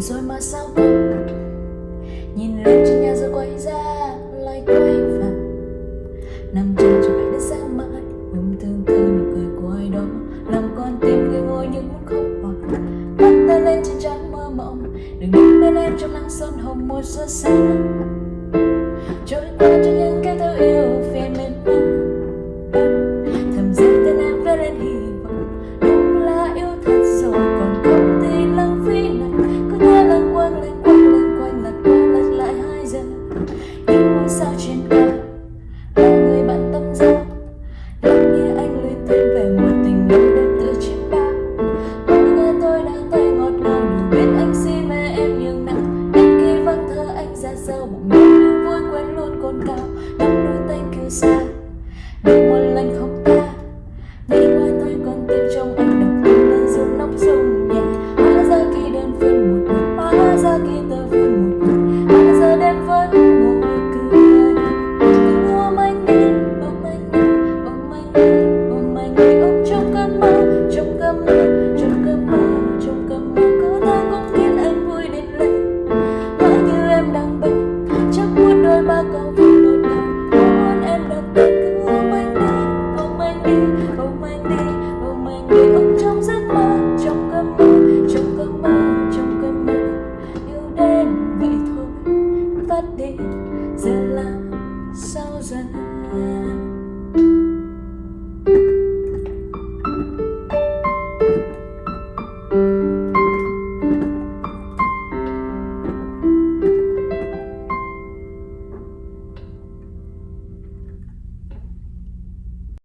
rồi mà sao không nhìn lên trên nhà rồi quay ra lại quay về nằm trên trời đất sáng mãi ôm thương tư nụ cười của ai đó. Làm con tim người ngồi những muốn khóc hoặc mắt ta lên trên trắng mơ mộng. Đừng đứng bên em trong nắng sơn hồng một giờ sáng Christmas. đến vậy thôi. Vắt đi giờ làm sao giờ